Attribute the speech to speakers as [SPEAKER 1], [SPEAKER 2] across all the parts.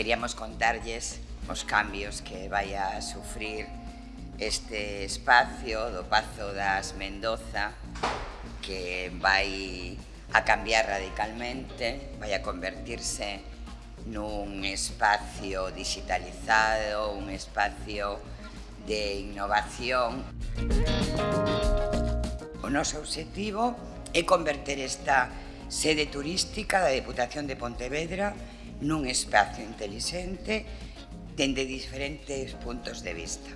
[SPEAKER 1] queríamos contarlles os cambios que vai a sufrir este espacio do Pazo das Mendoza que vai a cambiar radicalmente, vai a convertirse nun espacio digitalizado, un espacio de innovación. O noso objetivo é converter esta sede turística da Deputación de Pontevedra nun espacio inteligente dende diferentes puntos de vista.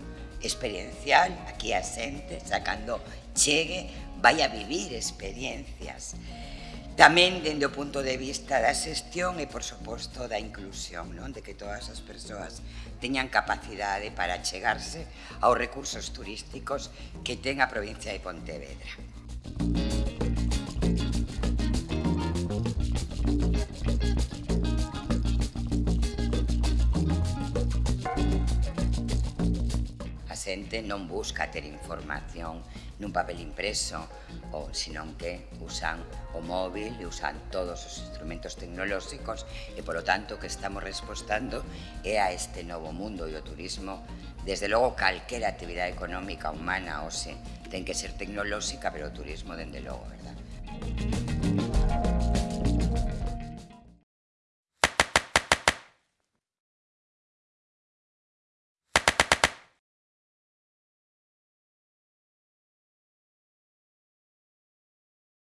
[SPEAKER 1] Experiencial, aquí a xente, sacando chegue, vai a vivir experiencias. Tamén dende o punto de vista da xestión e, por suposto, da inclusión, non? de que todas as persoas teñan capacidade para chegarse aos recursos turísticos que ten a provincia de Pontevedra. xente non busca ter información nun papel impreso, ou, senón que usan o móvil e usan todos os instrumentos tecnolóxicos e, polo tanto, que estamos respostando é a este novo mundo e o turismo. Desde logo, calquera actividade económica humana, ou se, ten que ser tecnolóxica, pero o turismo, dende logo, verdad?